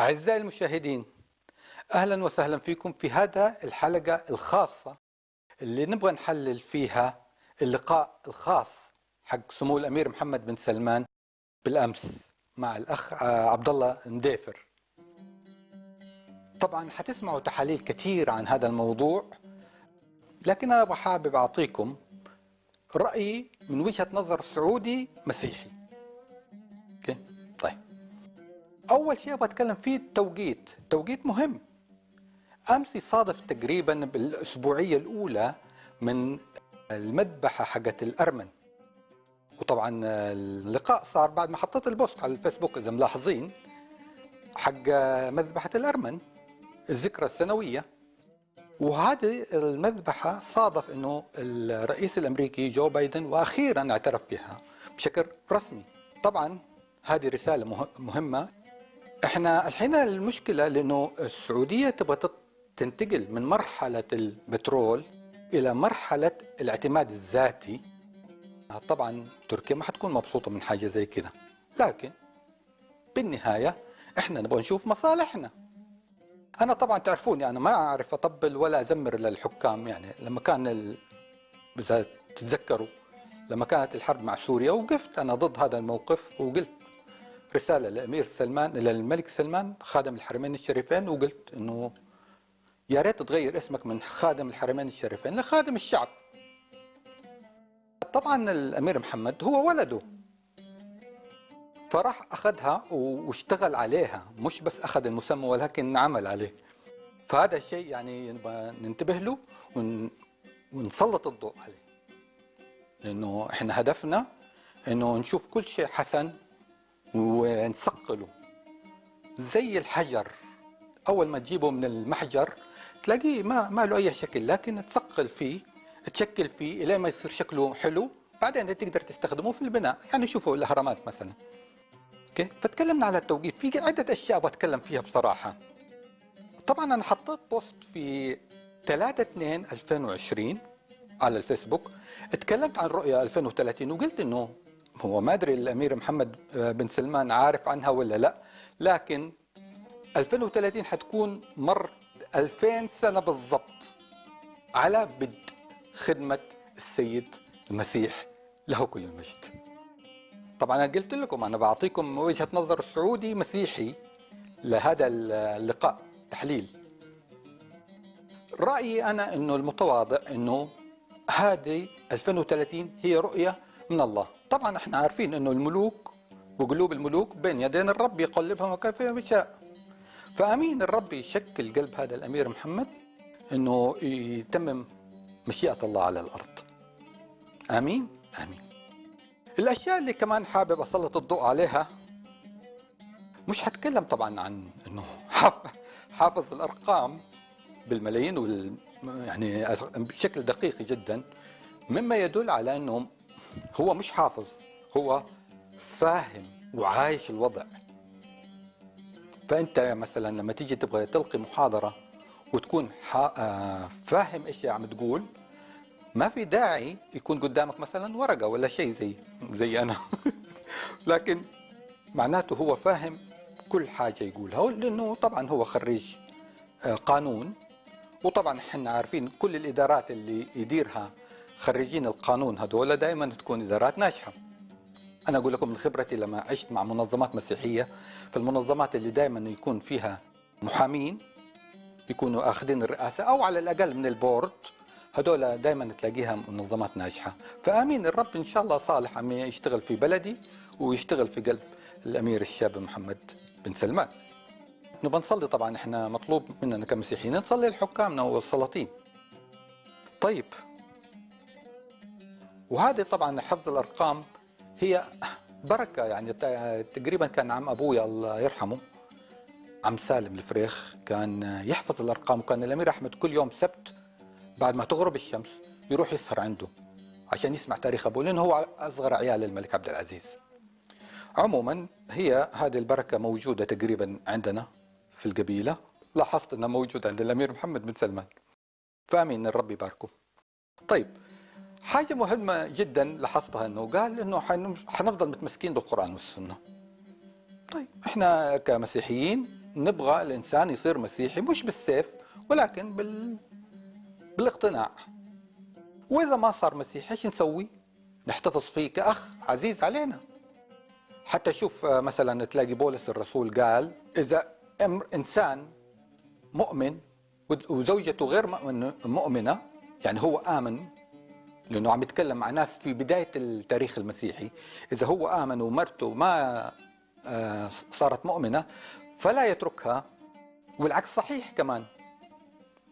أعزائي المشاهدين أهلا وسهلا فيكم في هذا الحلقة الخاصة اللي نبغى نحلل فيها اللقاء الخاص حق سمو الأمير محمد بن سلمان بالأمس مع الأخ عبد الله نديفر. طبعا حتسمعوا تحاليل كثير عن هذا الموضوع لكن أنا حابب أعطيكم رأيي من وجهة نظر سعودي مسيحي. أول شيء أبغى أتكلم فيه التوقيت. توقيت مهم. امس يصادف تقريبا بالأسبوعية الأولى من المذبحة حقت الأرمن. وطبعا اللقاء صار بعد ما حطيت البوست على الفيسبوك إذا ملاحظين حق مذبحة الأرمن الذكرى السنويه وهذه المذبحة صادف إنه الرئيس الأمريكي جو بايدن وأخيرا اعترف بها بشكل رسمي. طبعا هذه رسالة مهمة. إحنا الحين المشكلة لأنه السعودية تبغى تنتقل من مرحلة البترول إلى مرحلة الاعتماد الذاتي. طبعا تركيا ما حتكون مبسوطة من حاجة زي كذا لكن بالنهاية إحنا نبغى نشوف مصالحنا. أنا طبعا تعرفوني أنا ما أعرف أطبل ولا أزمر للحكام. يعني لما كان تتذكروا لما كانت الحرب مع سوريا وقفت أنا ضد هذا الموقف وقلت رسالة لأمير سلمان للملك سلمان خادم الحرمين الشريفين وقلت إنه يا ريت تغير اسمك من خادم الحرمين الشريفين لخادم الشعب. طبعا الأمير محمد هو ولده. فراح أخذها واشتغل عليها مش بس أخذ المسمى ولكن عمل عليه. فهذا الشيء يعني ننتبه له ونسلط الضوء عليه. لأنه إحنا هدفنا إنه نشوف كل شيء حسن ونثقله. زي الحجر. أول ما تجيبه من المحجر تلاقيه ما ما له أي شكل لكن تثقل فيه تشكل فيه إلى ما يصير شكله حلو. بعدين تقدر تستخدمه في البناء. يعني شوفوا الأهرامات مثلا. أوكي؟ فتكلمنا على التوقيت. في عدة أشياء بتكلم فيها بصراحة. طبعا أنا حطيت بوست في 3 2 2020 على الفيسبوك. تكلمت عن رؤية 2030 وقلت إنه هو ما أدري الأمير محمد بن سلمان عارف عنها ولا لا لكن 2030 حتكون مر 2000 سنة بالضبط على بدء خدمة السيد المسيح له كل المجد. طبعا أنا قلت لكم أنا بعطيكم وجهة نظر سعودي مسيحي لهذا اللقاء تحليل. رأيي أنا أنه المتواضع أنه هذه 2030 هي رؤية من الله. طبعا إحنا عارفين أنه الملوك وقلوب الملوك بين يدين الرب يقلبها كيف يشاء. فأمين الرب يشكل قلب هذا الأمير محمد أنه يتمم مشيئة الله على الأرض. آمين؟ آمين. الأشياء اللي كمان حابب أسلط الضوء عليها مش حتكلم طبعا عن أنه حافظ الأرقام بالملايين وال يعني بشكل دقيق جدا مما يدل على إنه هو مش حافظ هو فاهم وعايش الوضع. فأنت مثلا لما تيجي تبغى تلقي محاضرة وتكون فاهم إيش عم تقول ما في داعي يكون قدامك مثلا ورقة ولا شيء زي زي أنا. لكن معناته هو فاهم كل حاجة يقولها لأنه طبعا هو خريج قانون. وطبعا إحنا عارفين كل الإدارات اللي يديرها خريجين القانون هذول دائما تكون إدارات ناجحة. أنا أقول لكم من خبرتي لما عشت مع منظمات مسيحية في المنظمات اللي دائما يكون فيها محامين يكونوا آخذين الرئاسة أو على الأقل من البورد هذول دائما تلاقيها منظمات ناجحة. فآمين الرب إن شاء الله صالح عم يشتغل في بلدي ويشتغل في قلب الأمير الشاب محمد بن سلمان. نبغى نصلي طبعا إحنا مطلوب مننا كمسيحيين نصلي لحكامنا والسلاطين. طيب وهذه طبعا حفظ الأرقام هي بركة يعني تقريبا كان عم ابويا الله يرحمه عم سالم الفريخ كان يحفظ الأرقام وكان الأمير أحمد كل يوم سبت بعد ما تغرب الشمس يروح يسهر عنده عشان يسمع تاريخ أبوه لأنه هو أصغر عيال الملك عبد العزيز. عموما هي هذه البركة موجودة تقريبا عندنا في القبيلة. لاحظت إنها موجودة عند الأمير محمد بن سلمان. فأمين الرب يباركه. طيب حاجة مهمة جدا لاحظتها إنه قال إنه حنفضل متمسكين بالقرآن والسنة. طيب إحنا كمسيحيين نبغى الإنسان يصير مسيحي مش بالسيف ولكن بال بالاقتناع. وإذا ما صار مسيحي إيش نسوي؟ نحتفظ فيه كأخ عزيز علينا. حتى شوف آه، مثلا تلاقي بولس الرسول قال إذا إنسان مؤمن وزوجته غير مؤمنة يعني هو آمن لأنه عم يتكلم مع ناس في بداية التاريخ المسيحي. إذا هو آمن ومرته ما آه، صارت مؤمنة فلا يتركها. والعكس صحيح كمان.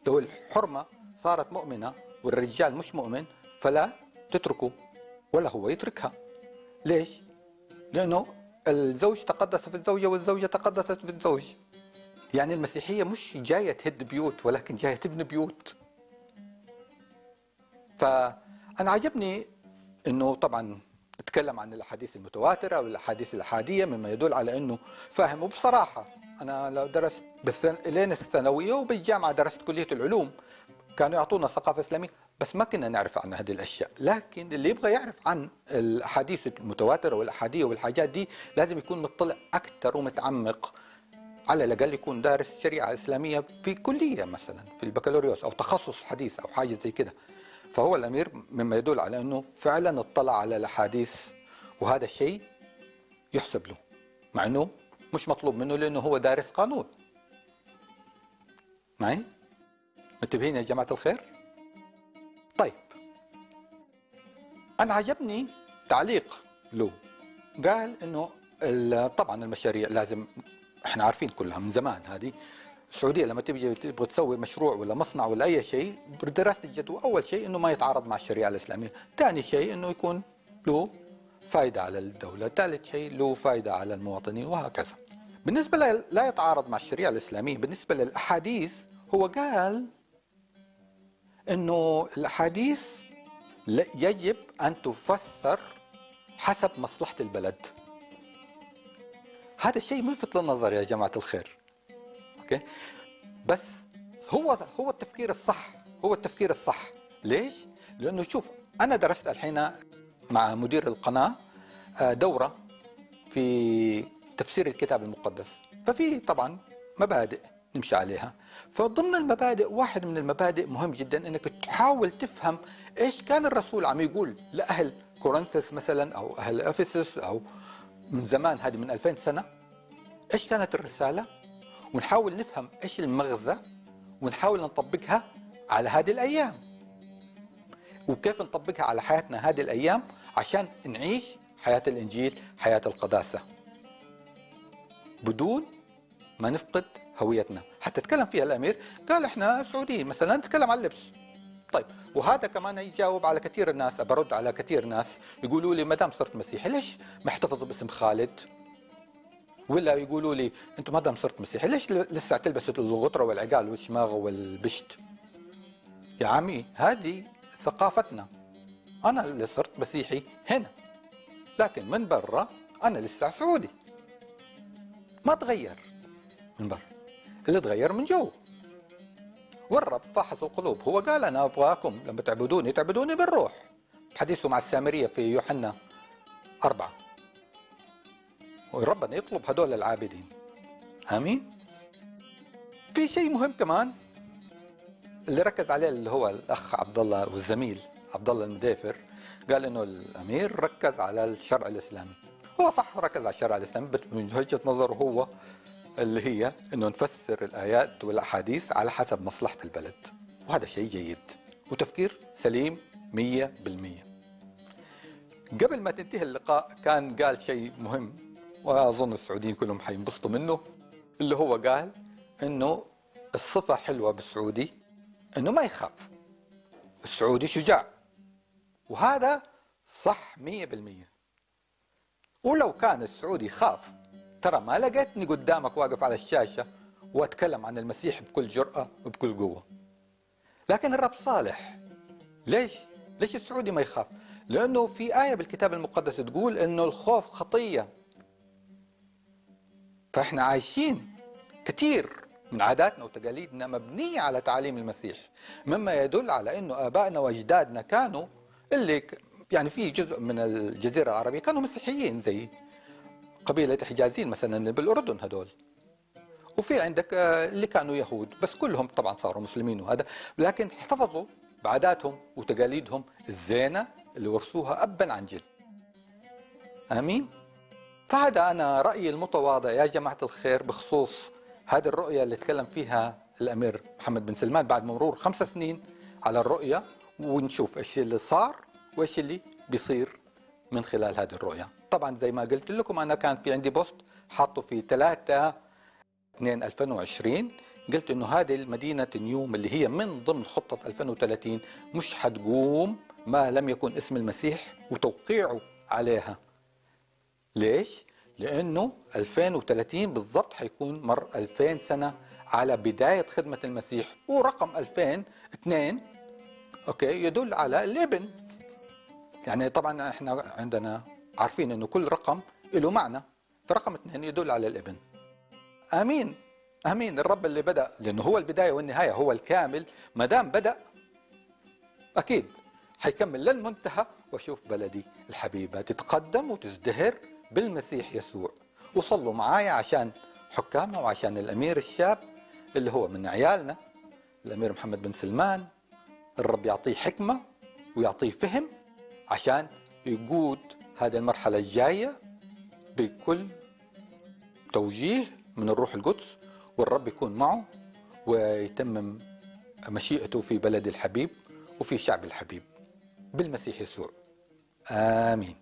لو الحرمة صارت مؤمنة والرجال مش مؤمن فلا تتركه ولا هو يتركها. ليش؟ لأنه الزوج تقدس في الزوجة والزوجة تقدست في الزوج. يعني المسيحية مش جاية تهد بيوت ولكن جاية تبني بيوت. فأنا عجبني أنه طبعا نتكلم عن الأحاديث المتواترة والأحاديث الأحادية مما يدل على إنه فاهم وبصراحة أنا لو درست بالثن... لين الثانوية وبالجامعة درست كلية العلوم كانوا يعطونا ثقافة إسلامية بس ما كنا نعرف عن هذه الأشياء. لكن اللي يبغى يعرف عن الأحاديث المتواترة والأحادية والحاجات دي لازم يكون مطلع أكثر ومتعمق. على الأقل يكون دارس شريعة إسلامية في كلية مثلا في البكالوريوس أو تخصص حديث أو حاجة زي كده. فهو الأمير مما يدل على أنه فعلا اطلع على الأحاديث وهذا الشيء يحسب له مع أنه مش مطلوب منه لأنه هو دارس قانون. معي؟ متفقين يا جماعة الخير؟ طيب. أنا عجبني تعليق له. قال إنه طبعا المشاريع لازم إحنا عارفين كلها من زمان هذه السعودية لما تبي تبغى تسوي مشروع ولا مصنع ولا أي شيء بدراسه الجدوى اول شيء إنه ما يتعارض مع الشريعة الإسلامية، ثاني شيء إنه يكون له فائده على الدولة، ثالث شيء له فائده على المواطنين وهكذا. بالنسبة لا يتعارض مع الشريعة الإسلامية، بالنسبة للأحاديث هو قال إنه الأحاديث يجب أن تفسر حسب مصلحة البلد. هذا الشيء ملفت للنظر يا جماعة الخير. أوكي؟ بس هو هو التفكير الصح هو التفكير الصح. ليش؟ لأنه شوف أنا درست الحين مع مدير القناة آه، دورة في تفسير الكتاب المقدس. ففي طبعا مبادئ نمشي عليها. فضمن المبادئ واحد من المبادئ مهم جدا إنك تحاول تفهم إيش كان الرسول عم يقول لأهل كورنثس مثلا أو أهل إفسس أو من زمان هذه من 2000 سنة. إيش كانت الرسالة؟ ونحاول نفهم إيش المغزى ونحاول نطبقها على هذه الأيام. وكيف نطبقها على حياتنا هذه الأيام عشان نعيش حياة الإنجيل حياة القداسة. بدون ما نفقد هويتنا. حتى تكلم فيها الأمير قال إحنا سعوديين مثلا نتكلم عن اللبس. طيب وهذا كمان يجاوب على كثير الناس برد على كثير ناس يقولوا لي ما دام صرت مسيحي ليش محتفظ باسم خالد؟ ولا يقولوا لي أنتم دام صرت مسيحي ليش لسه تلبسوا الغطره والعقال والشماغ والبشت؟ يا عمي هذه ثقافتنا. أنا اللي صرت مسيحي هنا لكن من برا أنا لسه سعودي. ما تغير. من برا. اللي تغير من جو. والرب فحص القلوب. هو قال أنا أبغاكم لما تعبدوني تعبدوني بالروح. حديثه مع السامرية في يوحنا أربعة. وربنا يطلب هدول العابدين. آمين. في شيء مهم كمان اللي ركز عليه اللي هو الأخ عبد الله والزميل عبد الله المدافر. قال إنه الأمير ركز على الشرع الإسلامي. هو صح ركز على الشرع الإسلامي بس من وجهة نظره هو اللي هي إنه نفسر الآيات والأحاديث على حسب مصلحة البلد. وهذا شيء جيد. وتفكير سليم 100% قبل ما تنتهي اللقاء كان قال شيء مهم. وأظن السعوديين كلهم حينبسطوا منه. اللي هو قال إنه الصفة حلوة بالسعودي إنه ما يخاف. السعودي شجاع. وهذا صح 100% ولو كان السعودي خاف ترى ما لقيتني قدامك واقف على الشاشة وأتكلم عن المسيح بكل جرأة وبكل قوة. لكن الرب صالح. ليش؟ ليش السعودي ما يخاف؟ لأنه في آية بالكتاب المقدس تقول أنه الخوف خطية. فاحنا عايشين كثير من عاداتنا وتقاليدنا مبنية على تعاليم المسيح. مما يدل على أنه آبائنا وأجدادنا كانوا اللي يعني في جزء من الجزيرة العربية كانوا مسيحيين زي قبيلة حجازين مثلا بالأردن هدول. وفي عندك آه، اللي كانوا يهود بس كلهم طبعا صاروا مسلمين وهذا لكن احتفظوا بعاداتهم وتقاليدهم الزينة اللي ورثوها أبا عن جد. آمين؟ فهذا أنا رأيي المتواضع يا جماعة الخير بخصوص هذه الرؤية اللي تكلم فيها الأمير محمد بن سلمان بعد مرور خمس سنين على الرؤية ونشوف إيش اللي صار وإيش اللي بيصير من خلال هذه الرؤية. طبعا زي ما قلت لكم أنا كان في عندي بوست حاطه في 3 2 2020 قلت إنه هذه المدينة نيوم اللي هي من ضمن خطة 2030 مش حتقوم ما لم يكن اسم المسيح وتوقيعه عليها. ليش؟ لأنه 2030 بالضبط حيكون مر 2000 سنة على بداية خدمة المسيح ورقم 2002 أوكي يدل على الإبن. يعني طبعا إحنا عندنا عارفين إنه كل رقم له معنى فرقم اثنين يدل على الإبن. آمين. آمين. الرب اللي بدأ لأنه هو البداية والنهاية هو الكامل ما دام بدأ أكيد حيكمل للمنتهى واشوف بلدي الحبيبة تتقدم وتزدهر بالمسيح يسوع. وصلوا معايا عشان حكامنا وعشان الأمير الشاب اللي هو من عيالنا الأمير محمد بن سلمان. الرب يعطيه حكمة ويعطيه فهم عشان يقود هذه المرحلة الجاية بكل توجيه من الروح القدس والرب يكون معه ويتمم مشيئته في بلد الحبيب وفي شعب الحبيب. بالمسيح يسوع. آمين.